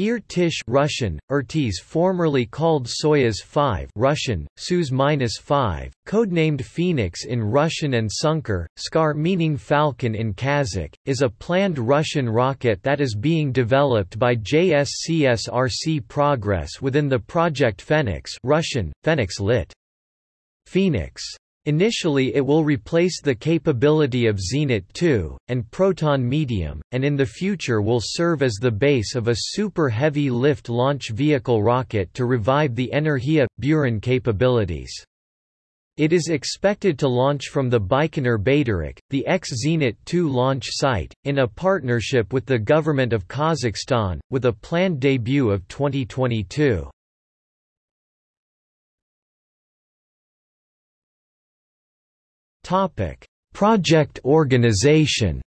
Irtysh Russian, Irtysh formerly called Soyuz 5 Russian, Soyuz-5, codenamed Phoenix in Russian and Sunkar, Skar meaning falcon in Kazakh, is a planned Russian rocket that is being developed by JSC SRC Progress within the project Phoenix Russian, Phoenix lit. Phoenix. Initially it will replace the capability of Zenit 2, and Proton Medium, and in the future will serve as the base of a super heavy lift launch vehicle rocket to revive the Energia Buran capabilities. It is expected to launch from the Baikonur Baiterek, the ex-Zenit 2 launch site, in a partnership with the government of Kazakhstan, with a planned debut of 2022. Topic: Project organization.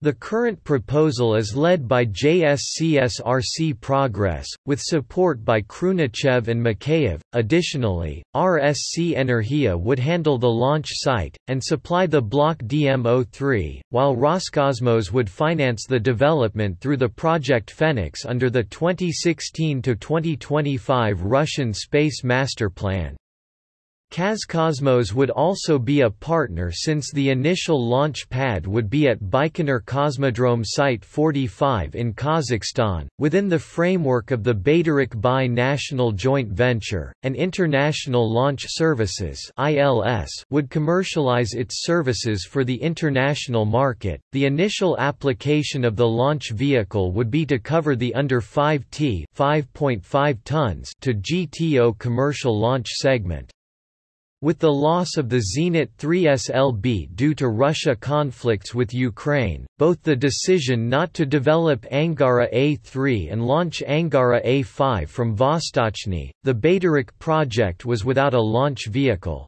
The current proposal is led by JSC SRC Progress, with support by Khrunichev and Mikheyev. Additionally, RSC Energia would handle the launch site, and supply the Block DM-03, while Roscosmos would finance the development through the Project Phoenix under the 2016–2025 Russian Space Master Plan. Kazcosmos would also be a partner since the initial launch pad would be at Baikonur Cosmodrome Site 45 in Kazakhstan, within the framework of the Baiterek Bi-National Joint Venture, and International Launch Services would commercialize its services for the international market. The initial application of the launch vehicle would be to cover the under 5T 5.5 tons to GTO commercial launch segment. With the loss of the Zenit 3 SLB due to Russia conflicts with Ukraine, both the decision not to develop Angara A3 and launch Angara A5 from Vostochny, the Baiterek project was without a launch vehicle.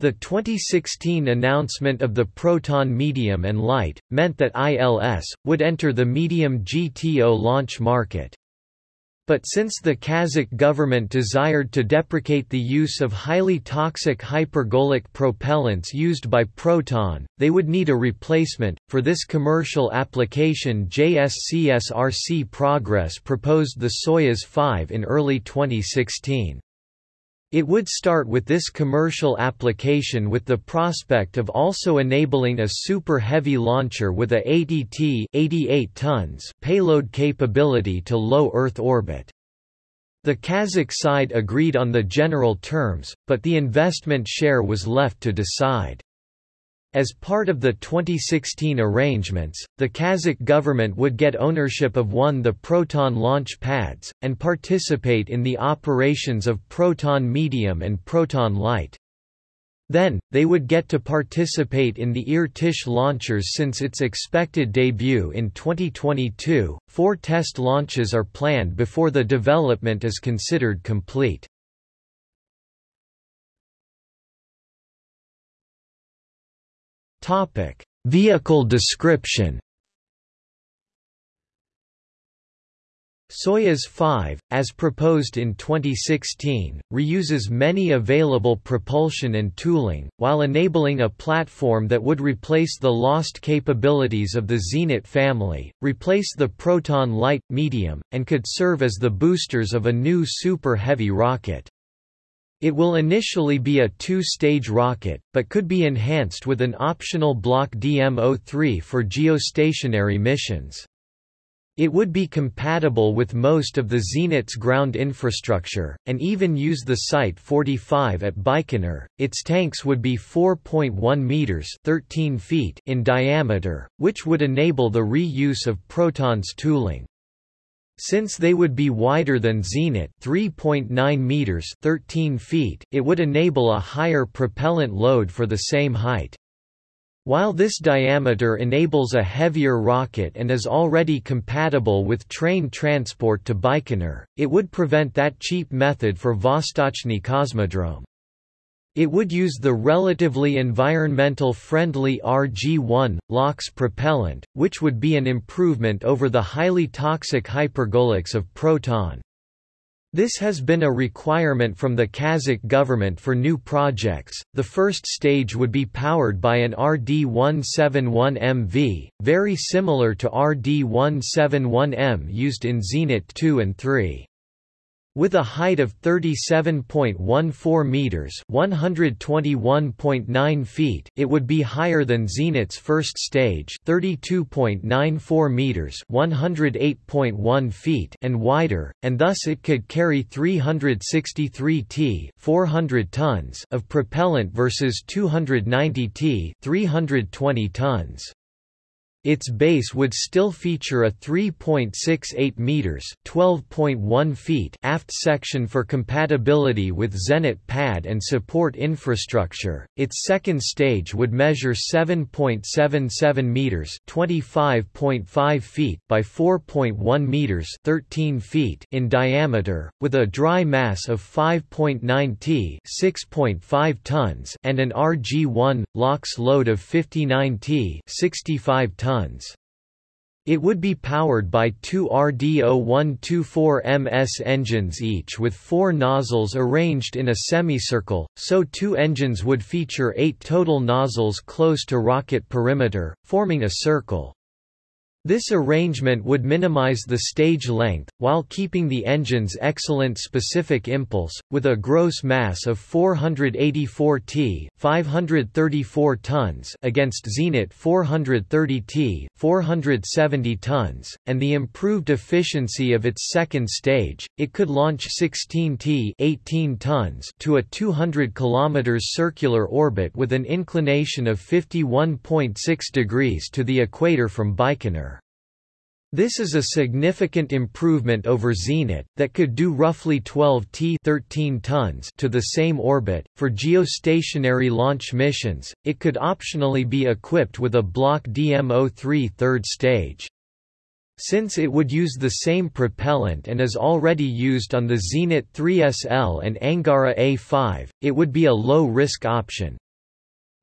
The 2016 announcement of the Proton Medium and Light, meant that ILS, would enter the medium GTO launch market. But since the Kazakh government desired to deprecate the use of highly toxic hypergolic propellants used by Proton, they would need a replacement. For this commercial application, JSC SRC Progress proposed the Soyuz 5 in early 2016. It would start with this commercial application with the prospect of also enabling a super heavy launcher with a 80T 88 tons payload capability to low Earth orbit. The Kazakh side agreed on the general terms, but the investment share was left to decide. As part of the 2016 arrangements, the Kazakh government would get ownership of one the Proton launch pads, and participate in the operations of Proton Medium and Proton Light. Then, they would get to participate in the Irtysh launchers since its expected debut in 2022. Four test launches are planned before the development is considered complete. Topic: Vehicle description. Soyuz 5, as proposed in 2016, reuses many available propulsion and tooling, while enabling a platform that would replace the lost capabilities of the Zenit family, replace the Proton Light, medium, and could serve as the boosters of a new super heavy rocket. It will initially be a two-stage rocket, but could be enhanced with an optional Block DM-03 for geostationary missions. It would be compatible with most of the Zenit's ground infrastructure, and even use the Site 45 at Baikonur. Its tanks would be 4.1 meters (13 feet) in diameter, which would enable the reuse of Proton's tooling. Since they would be wider than Zenit 3.9 meters 13 feet, it would enable a higher propellant load for the same height. While this diameter enables a heavier rocket and is already compatible with train transport to Baikonur, it would prevent that cheap method for Vostochny Cosmodrome. It would use the relatively environmental-friendly RG-1, LOX propellant, which would be an improvement over the highly toxic hypergolics of Proton. This has been a requirement from the Kazakh government for new projects. The first stage would be powered by an RD-171MV, very similar to RD-171M used in Zenit 2 and 3. With a height of 37.14 meters (121.9 feet), it would be higher than Zenit's first stage, 32.94 meters (108.1 feet), and wider, and thus it could carry 363 t (400 tons) of propellant versus 290 t (320 tons). Its base would still feature a 3.68 meters (12.1 feet) aft section for compatibility with Zenit pad and support infrastructure. Its second stage would measure 7.77 meters (25.5 feet) by 4.1 meters (13 feet) in diameter, with a dry mass of 5.9 t (6.5 tons) and an RG1 LOX load of 59 t (65 tons). It would be powered by two RD-0124MS engines each with four nozzles arranged in a semicircle, so two engines would feature eight total nozzles close to rocket perimeter, forming a circle. This arrangement would minimize the stage length, while keeping the engine's excellent specific impulse, with a gross mass of 484 t 534 tons against Zenit 430 t 470 tons, and the improved efficiency of its second stage, it could launch 16 t 18 tons to a 200 km circular orbit with an inclination of 51.6 degrees to the equator from Baikonur. This is a significant improvement over Zenit, that could do roughly 12 t 13 tons to the same orbit. For geostationary launch missions, it could optionally be equipped with a Block DM-03 third stage. Since it would use the same propellant and is already used on the Zenit 3SL and Angara A5, it would be a low-risk option.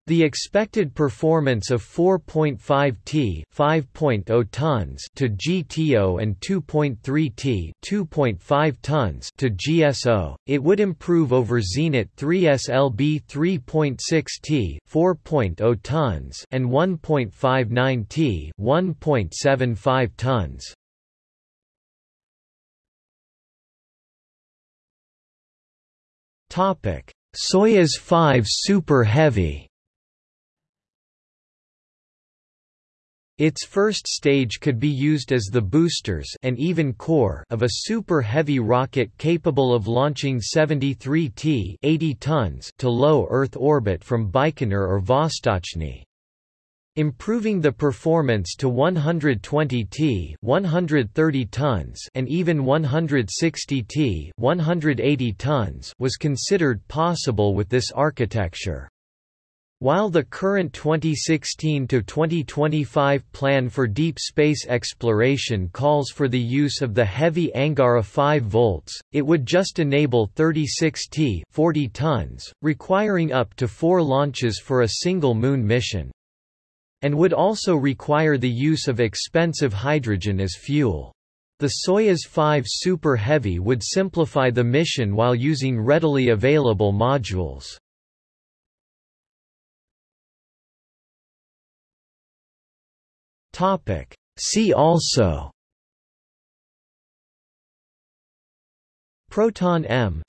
The expected performance of 4.5 t 5.0 tons to GTO and 2.3 t 2.5 tons to GSO, it would improve over Zenit 3SLB 3.6 t 4.0 tons and 1.59 t 1.75 tons. Topic: Soyuz 5 Super Heavy Its first stage could be used as the boosters and even core of a super heavy rocket capable of launching 73 t 80 tons to low Earth orbit from Baikonur or Vostochny. Improving the performance to 120 t 130 tons and even 160 t 180 tons was considered possible with this architecture. While the current 2016–2025 plan for deep space exploration calls for the use of the heavy Angara 5V, it would just enable 36 T 40 tons, requiring up to four launches for a single Moon mission. And would also require the use of expensive hydrogen as fuel. The Soyuz 5 Super Heavy would simplify the mission while using readily available modules. Topic. See also. Proton M.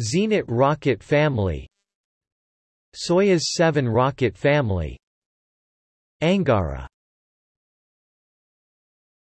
Zenit rocket family. Soyuz 7 rocket family. Angara